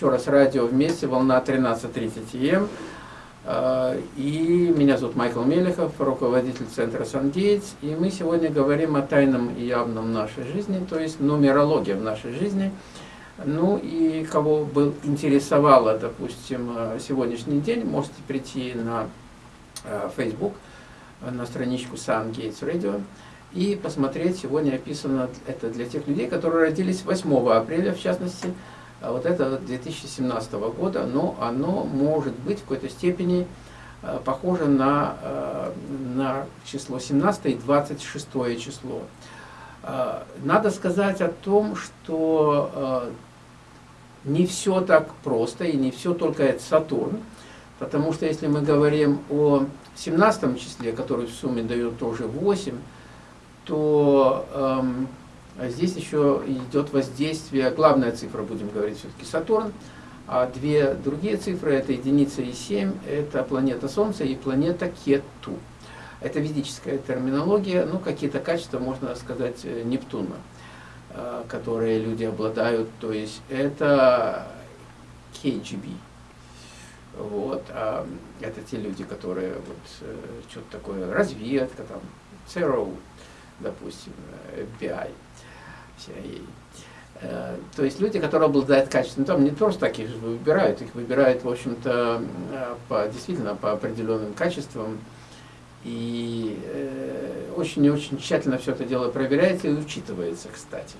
еще раз радио вместе, волна 13.30 м. Э, и меня зовут Майкл Мелехов, руководитель центра Сангейтс. И мы сегодня говорим о тайном и явном нашей жизни, то есть нумерология в нашей жизни. Ну и кого был интересовало, допустим, э, сегодняшний день, можете прийти на Facebook, на страничку Gates Radio и посмотреть, сегодня описано это для тех людей, которые родились 8 апреля, в частности, а вот это 2017 года, но оно может быть в какой-то степени э, похоже на, э, на число 17 и 26 число. Э, надо сказать о том, что не все так просто и не все только это Сатурн, потому что если мы говорим о 17 числе, который в сумме дает тоже 8, то эм, здесь еще идет воздействие, главная цифра, будем говорить все-таки Сатурн, а две другие цифры, это единица и 7, это планета Солнца и планета Кету. Это ведическая терминология, ну какие-то качества, можно сказать, э, Нептуна, э, которые люди обладают, то есть это KGB. Вот, а это те люди, которые вот э, что-то такое, разведка, там, ЦРУ, допустим, FBI, то есть люди, которые обладают качеством, там не просто таких же выбирают, их выбирают, в общем-то, э, по, действительно по определенным качествам. И очень и очень тщательно все это дело проверяется и учитывается, кстати.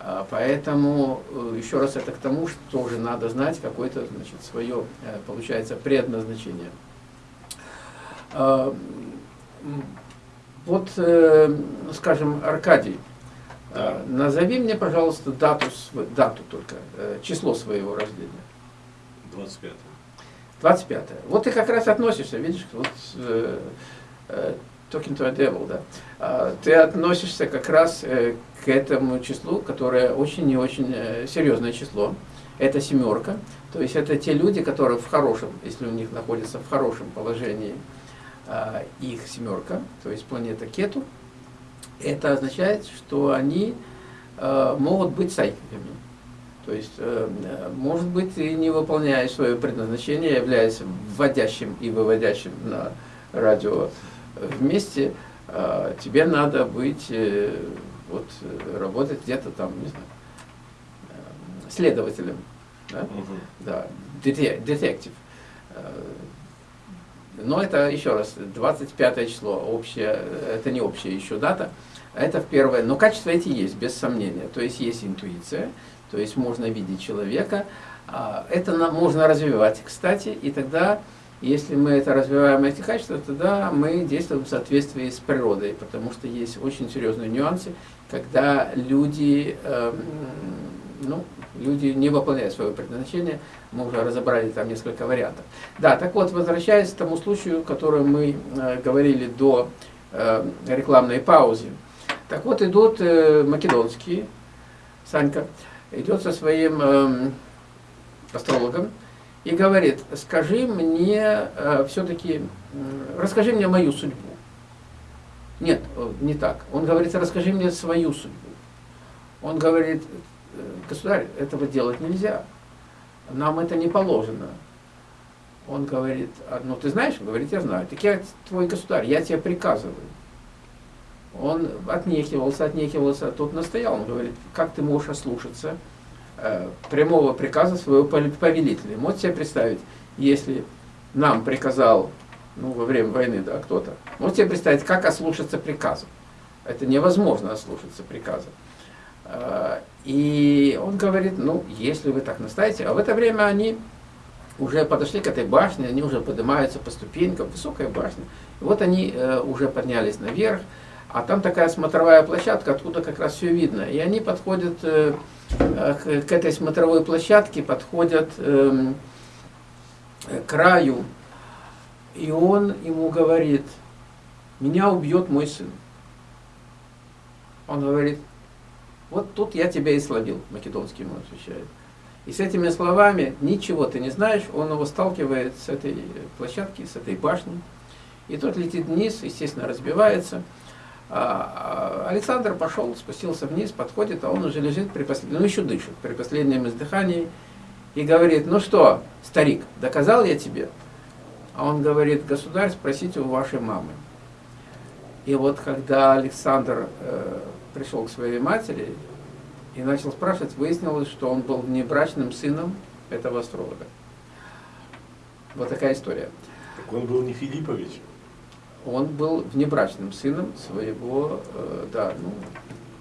А, поэтому, э, еще раз, это к тому, что тоже надо знать какое-то, значит, свое, получается, предназначение. А, вот, э, скажем, Аркадий. Назови мне, пожалуйста, дату, дату только, э, число своего рождения. 25. 25. Вот ты как раз относишься, видишь, вот, э, talking to a devil, да. А, ты относишься как раз к этому числу, которое очень и очень серьезное число. Это семерка, то есть это те люди, которые в хорошем, если у них находятся в хорошем положении, а, их семерка, то есть планета Кету, это означает, что они а, могут быть сайкиками. То есть, э, может быть, ты не выполняя свое предназначение, являясь вводящим и выводящим на радио вместе, а, тебе надо быть, э, вот, работать где-то там, не знаю, э, следователем, да, угу. да детектив но это, еще раз, 25 число, общее, это не общая еще дата, это в первое, но качества эти есть, без сомнения. То есть есть интуиция, то есть можно видеть человека, а, это можно развивать, кстати, и тогда, если мы это развиваем, эти качества, тогда мы действуем в соответствии с природой, потому что есть очень серьезные нюансы, когда люди, эм, ну, люди не выполняют свое предназначение, мы уже разобрали там несколько вариантов. Да, так вот, возвращаясь к тому случаю, который мы э, говорили до э, рекламной паузы. Так вот, идут э, македонские, Санька, идет со своим э, астрологом и говорит, скажи мне э, все-таки, э, расскажи мне мою судьбу. Нет, э, не так. Он говорит, расскажи мне свою судьбу. Он говорит, государь, этого делать нельзя. Нам это не положено. Он говорит, «А, ну ты знаешь? Он говорит, я знаю. Так я твой государь, я тебе приказываю. Он отнекивался, отнекивался, тут настоял. Он говорит, как ты можешь ослушаться э, прямого приказа своего повелителя? Можете себе представить, если нам приказал, ну, во время войны, да, кто-то, можете себе представить, как ослушаться приказа? Это невозможно ослушаться приказа. И он говорит, ну, если вы так настаиваете, а в это время они уже подошли к этой башне, они уже поднимаются по ступенькам, высокая башня. И вот они э, уже поднялись наверх, а там такая смотровая площадка, откуда как раз все видно. И они подходят э, э, к, к этой смотровой площадке, подходят э, к краю, и он ему говорит, меня убьет мой сын. Он говорит, вот тут я тебя и словил, македонский ему отвечает. И с этими словами ничего ты не знаешь, он его сталкивает с этой площадки, с этой башни. И тот летит вниз, естественно, разбивается. А, а Александр пошел, спустился вниз, подходит, а он уже лежит при последнем, ну еще дышит, при последнем издыхании. и говорит, ну что, старик, доказал я тебе? А он говорит, государь, спросите у вашей мамы. И вот когда Александр э, пришел к своей матери и начал спрашивать, выяснилось, что он был внебрачным сыном этого астролога. Вот такая история. Так он был не Филиппович? Он был внебрачным сыном своего, э, да, ну,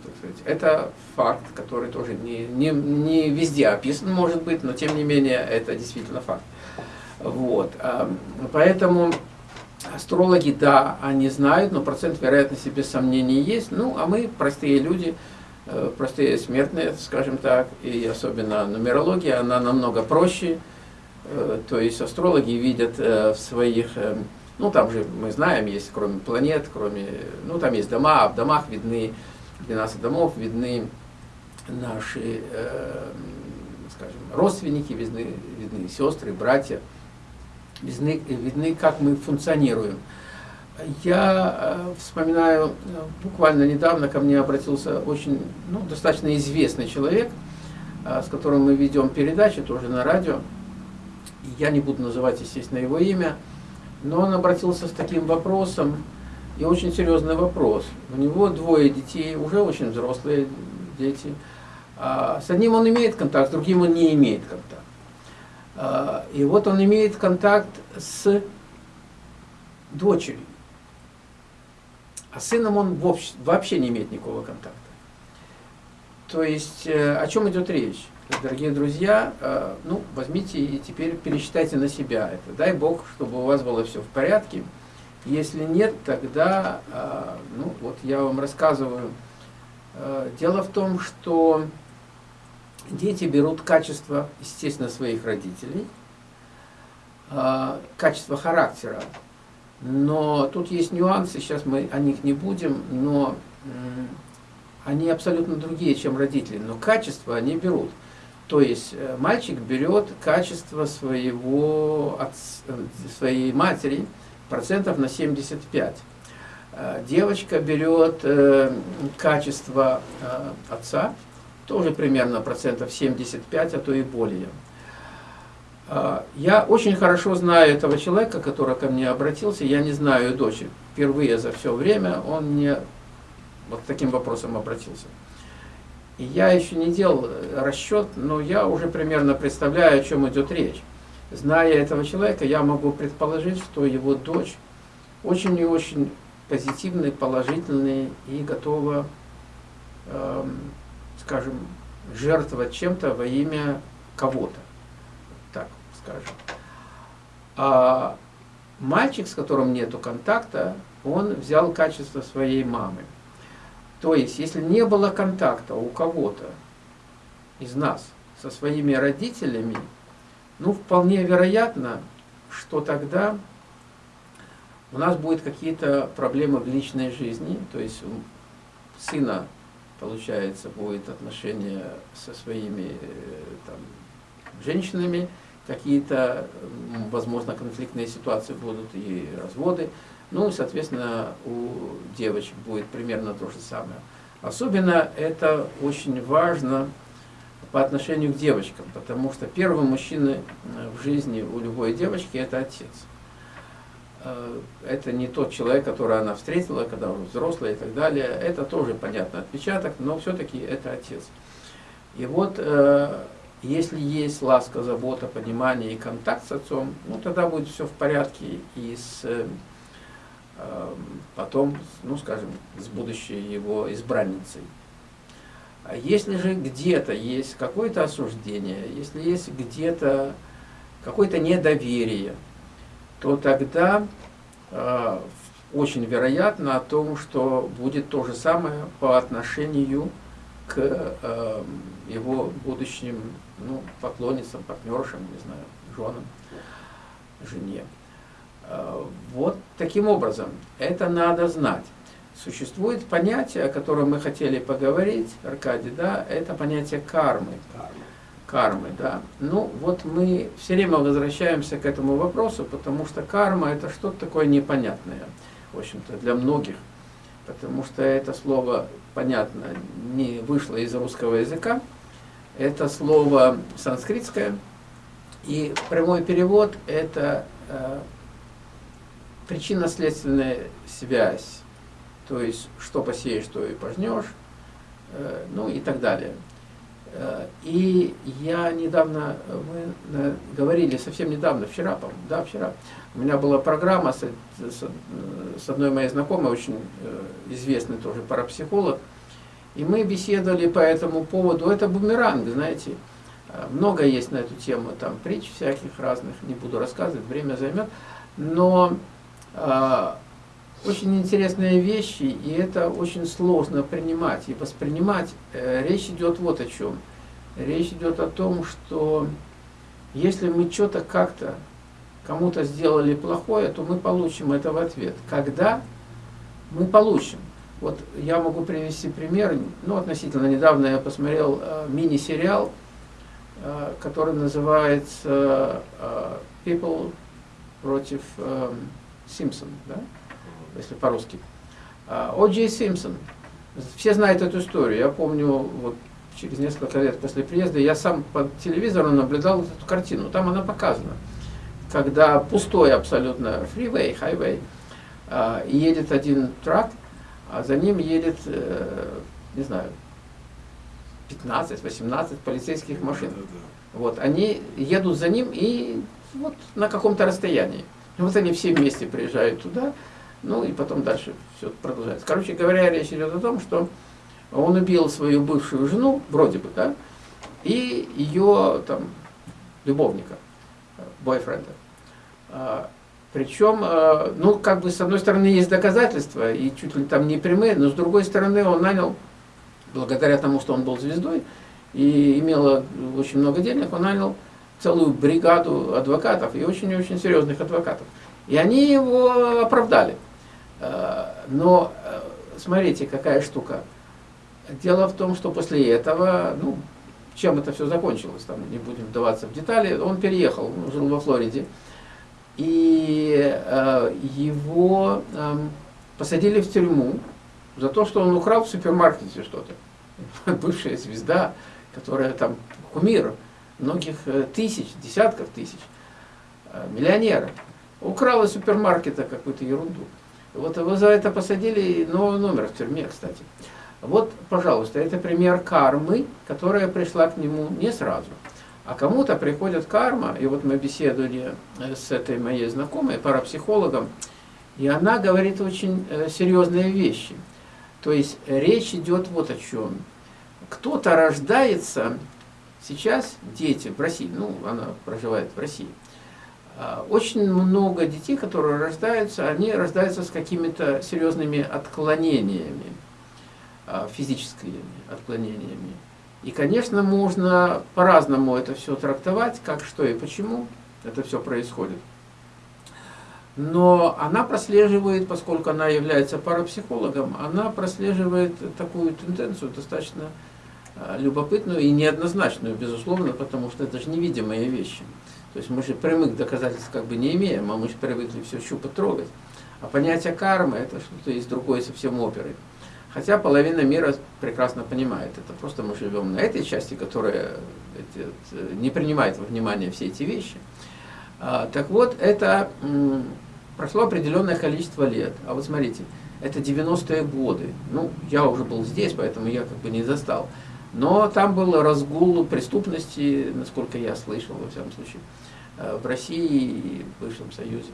так сказать, это факт, который тоже не, не, не везде описан, может быть, но тем не менее это действительно факт. Вот, э, поэтому Астрологи, да, они знают, но процент вероятности без сомнений есть. Ну, а мы, простые люди, э, простые смертные, скажем так, и особенно нумерология, она намного проще. Э, то есть астрологи видят э, в своих, ну там же мы знаем, есть кроме планет, кроме, ну там есть дома, а в домах видны, 12 домов видны наши, скажем, родственники, видны, видны сестры, братья видны, видны как мы функционируем. Я э, вспоминаю, э, буквально недавно ко мне обратился очень, ну, достаточно известный человек, э, с которым мы ведем передачи, тоже на радио. Я не буду называть, естественно, его имя, но он обратился с таким вопросом, и очень серьезный вопрос. У него двое детей, уже очень взрослые дети. А с одним он имеет контакт, с другим он не имеет контакт. А, и вот он имеет контакт с дочерью. А сыном он вообще не имеет никакого контакта. То есть, э, о чем идет речь? Дорогие друзья, э, ну, возьмите и теперь пересчитайте на себя это. Дай Бог, чтобы у вас было все в порядке. Если нет, тогда, э, ну, вот я вам рассказываю. Дело в том, что дети берут качество, естественно, своих родителей, а, качество характера. Но тут есть нюансы, сейчас мы о них не будем, но они абсолютно другие, чем родители. Но качество они берут. То есть э, мальчик берет качество своего, от, э, своей матери процентов на 75. Э, девочка берет качество отца тоже примерно процентов 75, а то и более. А, я очень хорошо знаю этого человека, который ко мне обратился, я не знаю дочь. Впервые за все время он мне вот таким вопросом обратился. И я еще не делал расчет, но я уже примерно представляю, о чем идет речь. Зная этого человека, я могу предположить, что его дочь очень и очень позитивный, положительный и готова эм, скажем, жертвовать чем-то во имя кого-то, так скажем. А мальчик, с которым нету контакта, он взял качество своей мамы. То есть, если не было контакта у кого-то из нас со своими родителями, ну, вполне вероятно, что тогда у нас будут какие-то проблемы в личной жизни, то есть сына получается, будет отношения со своими э, там, женщинами, какие-то, возможно, конфликтные ситуации будут и разводы. Ну, соответственно, у девочек будет примерно то же самое. Особенно это очень важно по отношению к девочкам, потому что первый мужчина э, в жизни у любой девочки – это отец. Э, это не тот человек, которого она встретила, когда уже взрослая и так далее. Это тоже, понятно, отпечаток, но все-таки это отец. И вот, э, если есть ласка, забота, понимание и контакт с отцом, ну, тогда будет все в порядке и с, э, потом, ну, скажем, с будущей его избранницей. А если же где-то есть какое-то осуждение, если есть где-то какое-то недоверие, то тогда э, очень вероятно о том, что будет то же самое по отношению к э, его будущим ну, поклонницам, партнершам, не знаю, женам, жене. Э, вот таким образом, это надо знать. Существует понятие, о котором мы хотели поговорить, Аркадий, да, это понятие кармы. Карма кармы. Да? Ну, вот мы все время возвращаемся к этому вопросу, потому что карма это что-то такое непонятное, в общем-то, для многих. Потому что это слово, понятно, не вышло из русского языка. Это слово санскритское, И прямой перевод – это э, причинно-следственная связь, то есть что посеешь, что и пожнешь, э, ну и так далее. Э, и я недавно, мы говорили, совсем недавно, вчера, да, вчера, у меня была программа с, с, с одной моей знакомой, очень э, известный тоже парапсихолог, и мы беседовали по этому поводу. Это бумеранг, знаете, э, много есть на эту тему, там притч всяких разных, не буду рассказывать, время займет, но э, очень интересные вещи, и это очень сложно принимать и воспринимать. Э, речь идет вот о чем. Речь идет о том, что если мы что-то как-то кому-то сделали плохое, то мы получим это в ответ. Когда мы получим? Вот я могу привести пример, ну, относительно недавно я посмотрел э, мини-сериал, э, который называется People против э, Симпсон, да? Если по-русски. О Джей Симпсон. Все знают эту историю. Я помню, вот через несколько лет после приезда, я сам по телевизору наблюдал эту картину. Там она показана. Когда пустой абсолютно фривей, хайвей, едет один трак, а за ним едет, э, не знаю, 15-18 полицейских машин. Вот, они едут за ним и вот на каком-то расстоянии. И вот они все вместе приезжают туда, ну и потом дальше все продолжается. Короче говоря, речь идет о том, что он убил свою бывшую жену, вроде бы, да, и ее там любовника, бойфренда. А, причем, а, ну, как бы, с одной стороны, есть доказательства, и чуть ли там не прямые, но с другой стороны, он нанял, благодаря тому, что он был звездой, и имел очень много денег, он нанял целую бригаду адвокатов, и очень-очень серьезных адвокатов. И они его оправдали. А, но, смотрите, какая штука. Дело в том, что после этого, ну, чем это все закончилось, там не будем вдаваться в детали, он переехал, он жил во Флориде, и э, его э, посадили в тюрьму за то, что он украл в супермаркете что-то. Бывшая звезда, которая там кумир многих э, тысяч, десятков тысяч, э, миллионера, украл из супермаркета какую-то ерунду. Вот его за это посадили, но номер в тюрьме, кстати. Вот, пожалуйста, это пример кармы, которая пришла к нему не сразу. А кому-то приходит карма, и вот мы беседовали э, с этой моей знакомой, парапсихологом, и она говорит очень э, серьезные вещи. То есть речь идет вот о чем. Кто-то рождается, сейчас дети в России, ну, она проживает в России, очень много детей, которые рождаются, они рождаются с какими-то серьезными отклонениями, а, физическими отклонениями. И, конечно, можно по-разному это все трактовать, как, что и почему это все происходит. Но она прослеживает, поскольку она является парапсихологом, она прослеживает такую тенденцию достаточно а, любопытную и неоднозначную, безусловно, потому что это же невидимые вещи. То есть мы же прямых доказательств как бы не имеем, а мы же привыкли все щупать, трогать. А понятие кармы это что-то из другой совсем оперы. Хотя половина мира прекрасно понимает это. Просто мы живем на этой части, которая эти, не принимает во внимание все эти вещи. А, так вот, это прошло определенное количество лет. А вот смотрите, это 90-е годы. Ну, я уже был здесь, поэтому я как бы не застал. Но там был разгул преступности, насколько я слышал, во всяком случае, э, в России и в бывшем Союзе.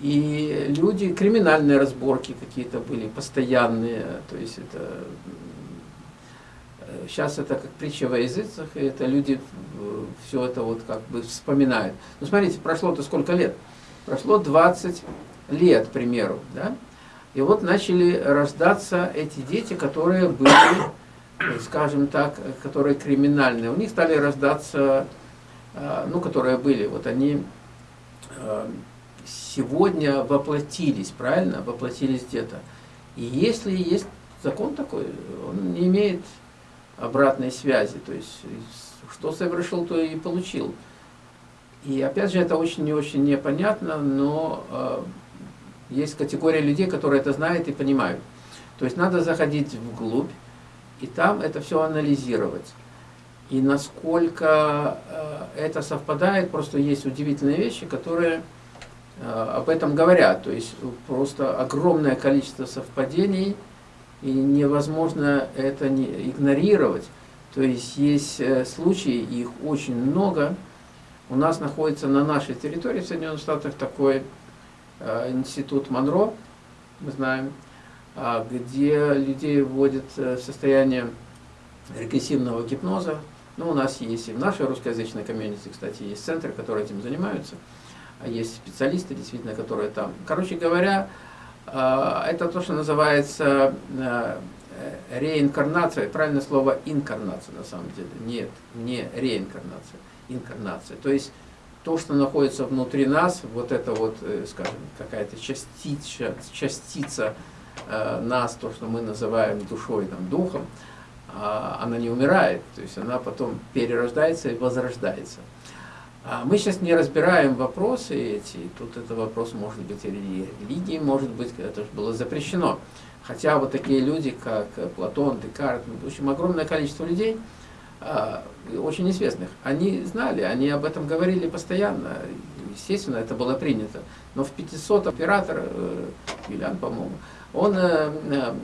И люди, криминальные разборки какие-то были, постоянные, то есть это сейчас это как притча во языцах, и это люди все это вот как бы вспоминают. Ну смотрите, прошло-то сколько лет? Прошло 20 лет, к примеру, да? И вот начали рождаться эти дети, которые были, скажем так, которые криминальные. У них стали рождаться, а, ну, которые были, вот они а, сегодня воплотились, правильно? Воплотились где-то. И если есть закон такой, он не имеет обратной связи, то есть что совершил, то и получил. И опять же, это очень и очень непонятно, но э, есть категория людей, которые это знают и понимают. То есть надо заходить вглубь и там это все анализировать. и насколько это совпадает, просто есть удивительные вещи, которые об этом говорят. То есть просто огромное количество совпадений, и невозможно это не игнорировать. То есть есть случаи, их очень много. У нас находится на нашей территории в Соединенных Штатах такой институт Монро, мы знаем, где людей вводят э, в состояние регрессивного гипноза. Ну, у нас есть и в нашей русскоязычной комьюнити, кстати, есть центры, которые этим занимаются. А есть специалисты, действительно, которые там. Короче говоря, а, это то, что называется э, реинкарнация, правильное слово инкарнация на самом деле. Нет, не реинкарнация, инкарнация. То есть то, что находится внутри нас, вот это вот, э, скажем, какая-то частица, частица Э, нас, то, что мы называем душой, там, духом, а, она не умирает, то есть она потом перерождается и возрождается. А мы сейчас не разбираем вопросы эти, тут это вопрос может быть религии, может быть, это же было запрещено. Хотя вот такие люди, как Платон, Декарт, в общем, огромное количество людей, а, очень известных, они знали, они об этом говорили постоянно, естественно, это было принято. Но в 500 оператор, э, Юлиан, по-моему, он э, э,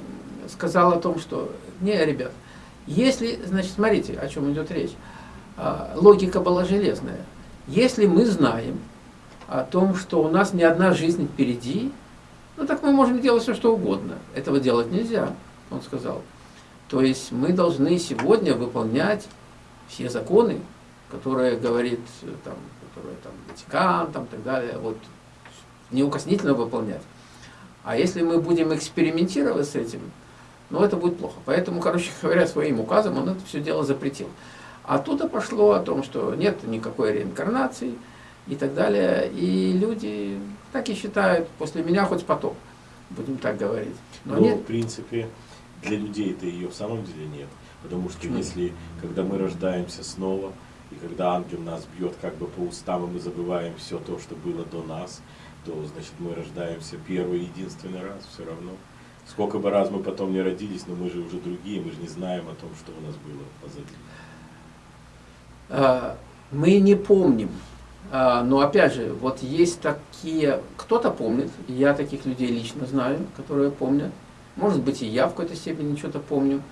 сказал о том, что, не, ребят, если, значит, смотрите, о чем идет речь, э, логика была железная. Если мы знаем о том, что у нас не одна жизнь впереди, ну так мы можем делать все, что угодно. Этого делать нельзя, он сказал. То есть мы должны сегодня выполнять все законы, которые говорит э, там, которые там Ватикан, там так далее, вот неукоснительно выполнять. А если мы будем экспериментировать с этим, ну это будет плохо. Поэтому, короче говоря, своим указом он это все дело запретил. Оттуда пошло о том, что нет никакой реинкарнации и так далее. И люди так и считают, после меня хоть потом, будем так говорить. Но, Но нет. в принципе, для людей это ее в самом деле нет. Потому что Почему? если, когда мы рождаемся снова, и когда ангел нас бьет как бы по устам, и мы забываем все то, что было до нас, то значит мы рождаемся первый единственный раз все равно. Сколько бы раз мы потом не родились, но мы же уже другие, мы же не знаем о том, что у нас было позади. А, мы не помним. А, но опять же, вот есть такие, кто-то помнит, я таких людей лично знаю, которые помнят. Может быть и я в какой-то степени что-то помню.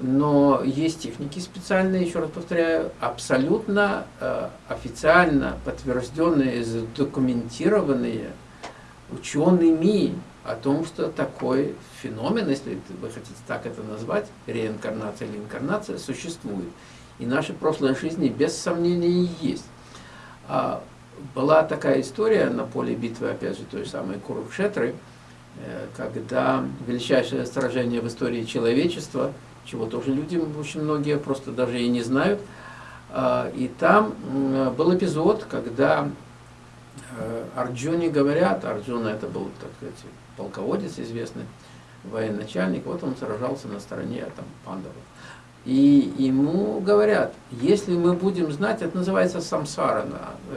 Но есть техники специальные, еще раз повторяю, абсолютно э, официально подтвержденные, задокументированные учеными о том, что такой феномен, если вы хотите так это назвать, реинкарнация или инкарнация, существует. И наши прошлые жизни без сомнения есть. А была такая история на поле битвы, опять же, той самой Курукшетры, э, когда величайшее сражение в истории человечества – чего тоже люди очень многие просто даже и не знают. А, и там был эпизод, когда э, Арджуне говорят, Арджуна это был, так сказать, полководец известный, военачальник, вот он сражался на стороне там, пандавов. И ему говорят, если мы будем знать, это называется самсара,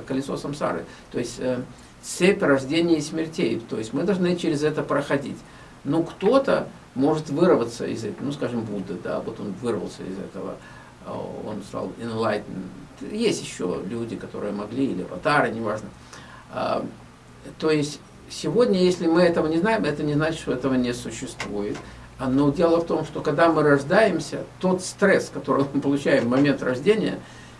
колесо самсары, то есть э, цепь рождения и смертей, то есть мы должны через это проходить. Но кто-то может вырваться из этого, ну, скажем, Будда, да, вот он вырвался из этого, а, он стал enlightened. Есть еще люди, которые могли, или аватары, неважно. А, то есть, сегодня, если мы этого не знаем, это не значит, что этого не существует. А, но дело в том, что когда мы рождаемся, тот стресс, который мы получаем в момент рождения,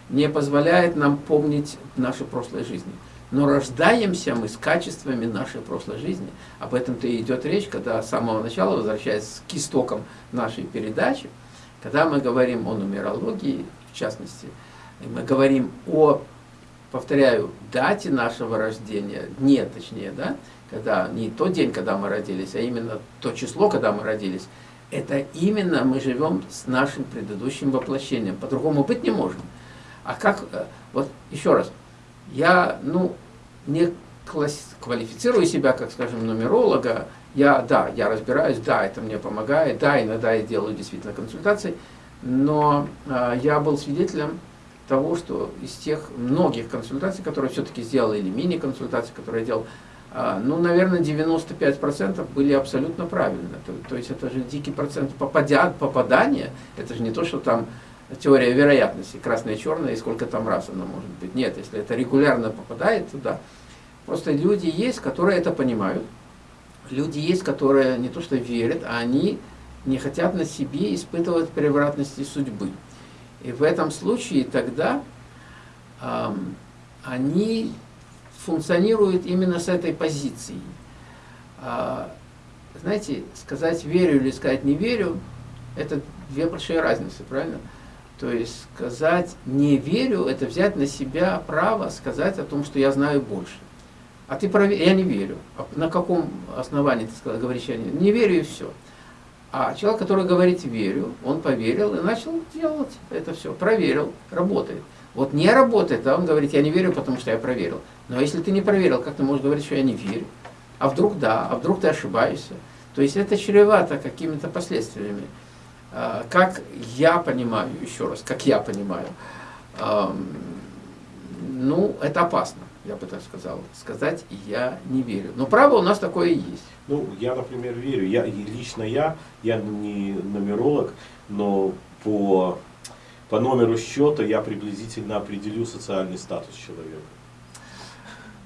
не позволяет нам помнить наши прошлые жизни. Но рождаемся мы с качествами нашей прошлой жизни. Об этом-то и идет речь, когда с самого начала, возвращаясь к истокам нашей передачи, когда мы говорим о нумерологии, в частности, мы говорим о, повторяю, дате нашего рождения, дне точнее, да, когда не тот день, когда мы родились, а именно то число, когда мы родились, это именно мы живем с нашим предыдущим воплощением. По-другому быть не можем. А как, э, вот еще раз, я, ну, не квалифицирую себя, как, скажем, нумеролога, я, да, я разбираюсь, да, это мне помогает, да, иногда я делаю действительно консультации, но э, я был свидетелем того, что из тех многих консультаций, которые все-таки сделал, или мини-консультации, которые я делал, э, ну, наверное, 95% были абсолютно правильно. То, то есть это же дикий процент попадя, попадания, это же не то, что там теория вероятности, красное и черное, и сколько там раз оно может быть. Нет, если это регулярно попадает туда, просто люди есть, которые это понимают, люди есть, которые не то что верят, а они не хотят на себе испытывать превратности судьбы. И в этом случае тогда эм, они функционируют именно с этой позиции. А, знаете, сказать верю или сказать не верю, это две большие разницы, правильно? То есть сказать не верю, это взять на себя право сказать о том, что я знаю больше. А ты провер... я не верю. А на каком основании ты сказал, говоришь, я не, не верю и все. А человек, который говорит верю, он поверил и начал делать это все, проверил, работает. Вот не работает, а он говорит, я не верю, потому что я проверил. Но если ты не проверил, как ты можешь говорить, что я не верю? А вдруг да, а вдруг ты ошибаешься? То есть это чревато какими-то последствиями. А, Как я понимаю, еще раз, как я понимаю, ну, это опасно, я бы так сказал. Сказать я не верю. Но право у нас такое и есть. Ну, я, например, верю. Я, лично я, я не нумеролог, но по, по номеру счета я приблизительно определю социальный статус человека.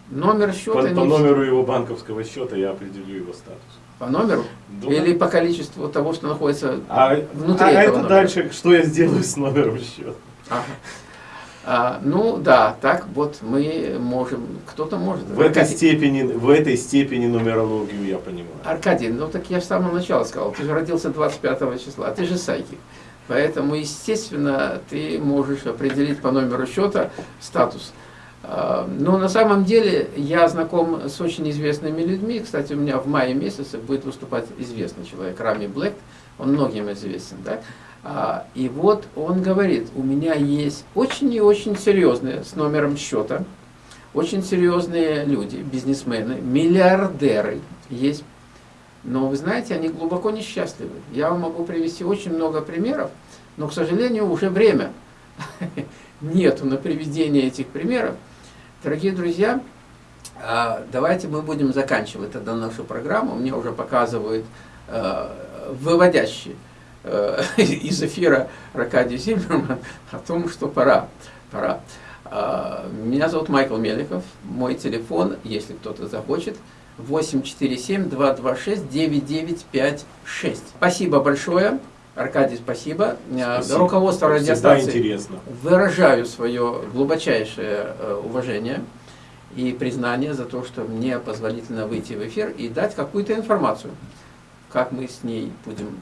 Номер По, счета по не номеру его банковского счета я определю его статус. По номеру Да. или по количеству того, что находится А, внутри а этого это номера. дальше, что я сделаю с номером счета? Ага. А, ну да, так вот мы можем, кто-то может. В этой, степени, в этой степени нумерологию я понимаю. Аркадий, ну так я с самого начала сказал, ты же родился 25 числа, ты же сайкик. Поэтому, естественно, ты можешь определить по номеру счета статус. А, Но на самом деле я знаком с очень известными людьми. Кстати, у меня в мае месяце будет выступать известный человек, Рами Блэк. Он многим известен. Да? А, И вот он говорит, у меня есть очень и очень серьезные с номером счета, очень серьезные люди, бизнесмены, миллиардеры есть. Но вы знаете, они глубоко несчастливы. Я вам могу привести очень много примеров, но, к сожалению, уже время нету на приведение этих примеров. Дорогие друзья, а, давайте мы будем заканчивать тогда нашу программу. Мне уже показывают э, выводящий э, из эфира Аркадий Зиммерман о том, что пора. пора. А, Меня зовут Майкл Меликов. Мой телефон, если кто-то захочет, 847-226-9956. Спасибо большое. Аркадий, спасибо. Э, Спасибо. Руководство радиостанции интересно. выражаю свое глубочайшее э, уважение и признание за то, что мне позволительно выйти в эфир и дать какую-то информацию. Как мы с ней будем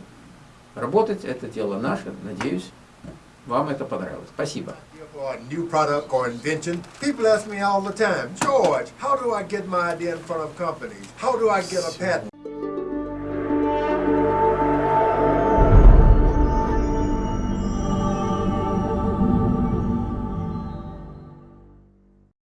работать, это дело наше. Надеюсь, вам это понравилось. Спасибо. for a new product or invention, people ask me all the time, George, how do I get my idea in front of companies? How do I get a patent?